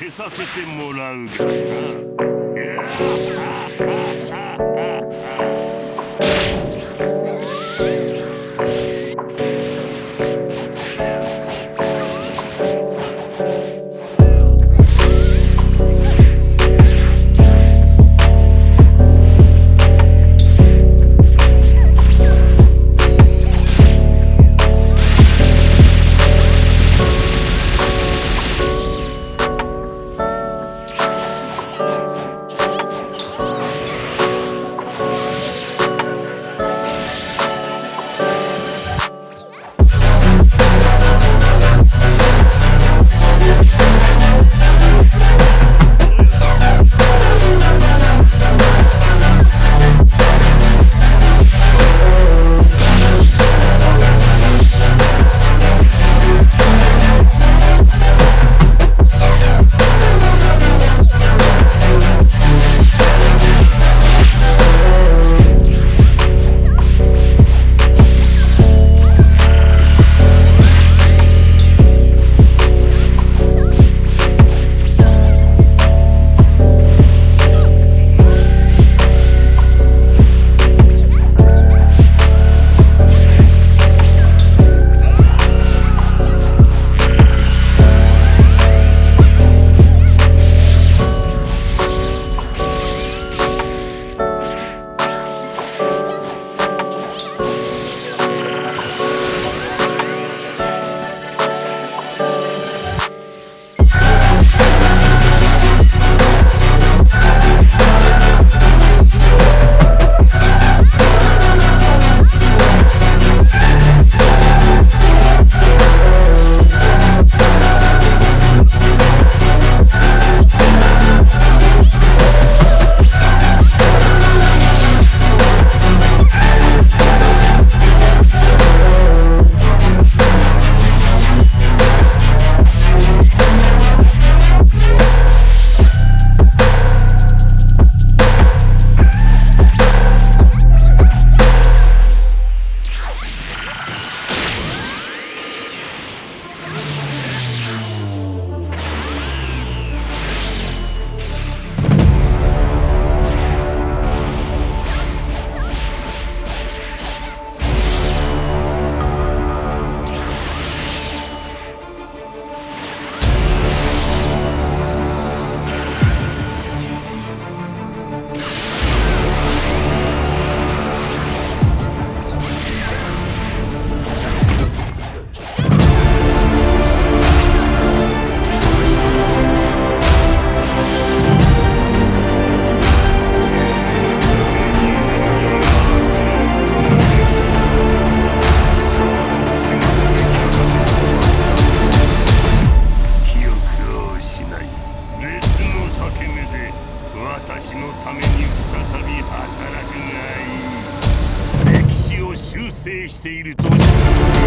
憶は消させてもらうからな。 Você está indo...